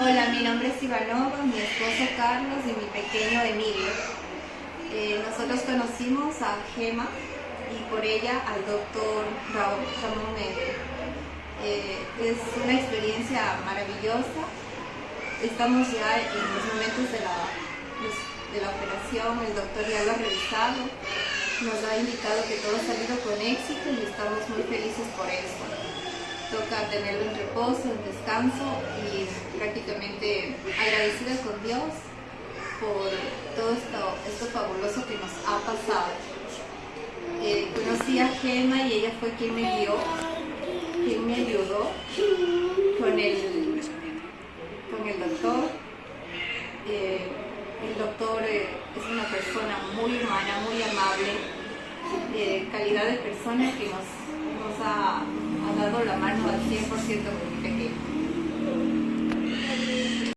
Hola, mi nombre es Ivanova, mi esposo Carlos y mi pequeño Emilio. Eh, nosotros conocimos a Gema y por ella al doctor Ramón Mende. Eh, es una experiencia maravillosa. Estamos ya en los momentos de la, de la operación, el doctor ya lo ha revisado, nos ha indicado que todo ha salido con éxito y estamos muy felices por eso toca tenerlo en reposo, en descanso prácticamente agradecida con Dios por todo esto, esto fabuloso que nos ha pasado. Eh, conocí a Gemma y ella fue quien me guió, quien me ayudó con el, con el doctor. Eh, el doctor eh, es una persona muy humana, muy amable, calidad de persona que nos, ha ha dado la mano al 100% con mi pequeño.